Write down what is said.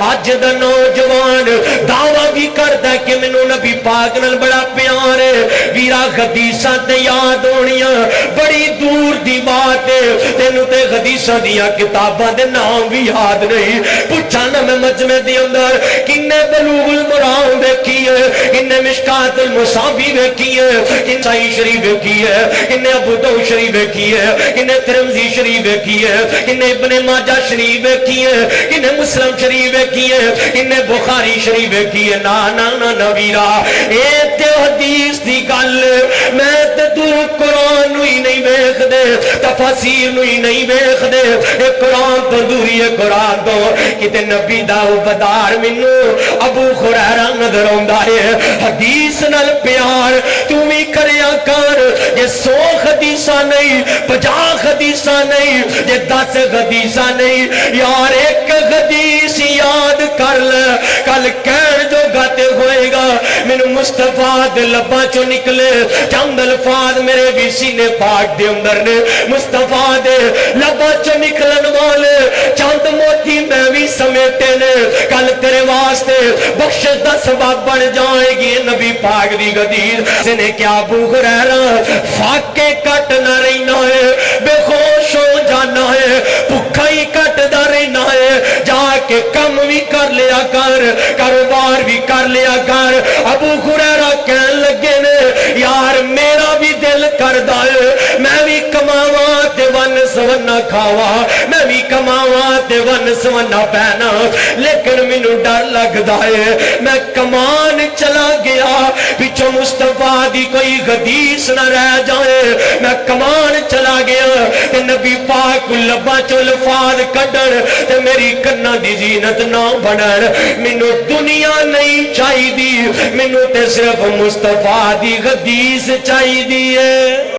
اج دا نوجوان دعوی بھی کرتا ہے کہ مینوں نبی پاک نال بڑا پیار ہے ویرا حدیثاں تے یاد ہونیاں بڑی دور دی بات ہے تینوں تے حدیثاں دیاں کتاباں دے نام بھی یاد نہیں پوچھا نہ میں مجمع دے اندر کنے بلوغ المرام ویکھی ہے کنے مشکات المصابی ویکھی ہے کنے صحیح شریف ویکھی ہے کنے ابو داؤد شریف ویکھی ہے کنے ترمذی شریف ویکھی ہے کنے ابن ماجہ شریف ویکھی ہے کنے مسلم شریف ویکھی ہے کنے بخاری شریف ویکھی ہے نا نا نا نویرا اے تے حدیث دی گل میں تو قرآن نو ہی نہیں ویکھ دے تفاسیر نو ہی نہیں ویکھ دے اے قرآن تو دوری ہے قرآن تو کتے نبی دا بدار منو ابو خریرہ نظر آندا ہے حدیث نال پیار تو بھی کریا کر یہ سو حدیثہ نہیں پجا حدیثہ نہیں یہ دس حدیثہ نہیں یار ایک حدیث یاد کر لے کل کہن میرے مصطفیٰ دے لبا چو نکلے؟ چند الفاظ میرے بھی سینے پاک دے اندر نے۔ مصطفیٰ دے لبا چو نکلن والے؟ چند موتی میں بھی سمیٹے نے۔ کل تیرے واسطے بخش دا سبب بڑھ جائے گی نبی پاک دی گدیر سنے کیا بوخ رہ رہا فاکے کٹ نہ رہنا ہے۔ بے خوش ہو جانا ہے۔ بھکھا ہی کٹ دا رہنا ہے۔ جا کے کم بھی کر لیا کر، کاروبار بھی کر لیا ابو خریرہ کہن لگے نے، یار میرا بھی دل کر دائے میں بھی کماوا تے ون سونا کھاوا میں بھی کماوا تے ون سونا پہنا لیکن مینو ڈر لگ دائے میں کمان چلا گیا پچھو مصطفیٰ دی کوئی حدیث نہ رہ جائے میں کمان چلا گیا تے نبی پاک لبا چو لفاظ کڈن تے میری کنا دی زینت نہ بنن مینو دنیا نہیں چاہی دی تے صرف مصطفیٰ دی حدیث چاہی دی ہے